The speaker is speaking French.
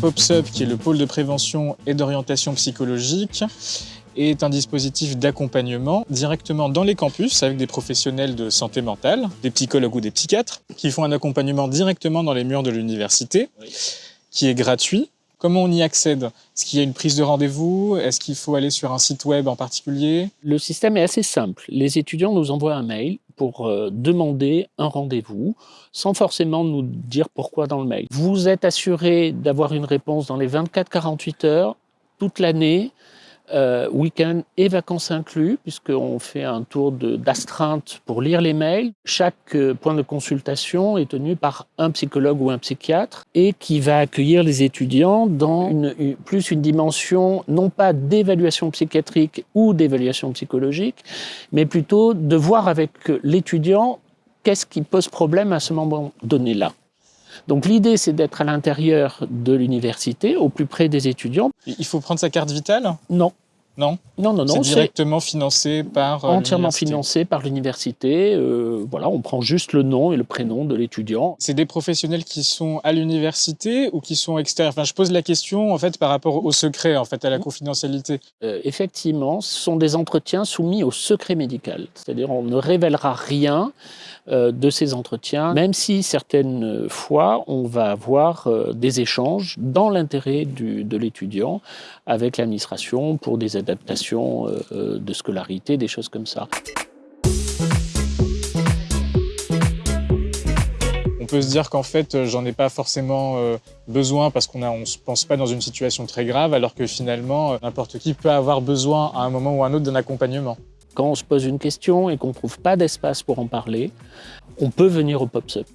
POPSUP, qui est le pôle de prévention et d'orientation psychologique, est un dispositif d'accompagnement directement dans les campus avec des professionnels de santé mentale, des psychologues ou des psychiatres, qui font un accompagnement directement dans les murs de l'université, qui est gratuit. Comment on y accède? Est-ce qu'il y a une prise de rendez-vous? Est-ce qu'il faut aller sur un site web en particulier? Le système est assez simple. Les étudiants nous envoient un mail pour euh, demander un rendez-vous, sans forcément nous dire pourquoi dans le mail. Vous êtes assuré d'avoir une réponse dans les 24-48 heures, toute l'année, euh, week-end et vacances inclus, puisqu'on fait un tour d'astreinte pour lire les mails. Chaque euh, point de consultation est tenu par un psychologue ou un psychiatre et qui va accueillir les étudiants dans une, plus une dimension non pas d'évaluation psychiatrique ou d'évaluation psychologique, mais plutôt de voir avec l'étudiant qu'est-ce qui pose problème à ce moment donné-là. Donc l'idée, c'est d'être à l'intérieur de l'université, au plus près des étudiants. Il faut prendre sa carte vitale? Non. Non Non, non, non. C'est directement financé par euh, Entièrement financé par l'université. Euh, voilà, on prend juste le nom et le prénom de l'étudiant. C'est des professionnels qui sont à l'université ou qui sont extérieurs? Enfin, je pose la question en fait par rapport au secret, en fait, à la confidentialité. Euh, effectivement, ce sont des entretiens soumis au secret médical. C'est-à-dire, on ne révélera rien de ces entretiens, même si certaines fois, on va avoir des échanges dans l'intérêt de l'étudiant avec l'administration pour des adaptations euh, euh, de scolarité, des choses comme ça. On peut se dire qu'en fait, euh, j'en ai pas forcément besoin parce qu'on ne se pense pas dans une situation très grave, alors que finalement, n'importe qui peut avoir besoin à un moment ou à un autre d'un accompagnement. Quand on se pose une question et qu'on ne trouve pas d'espace pour en parler, on peut venir au POPSUP.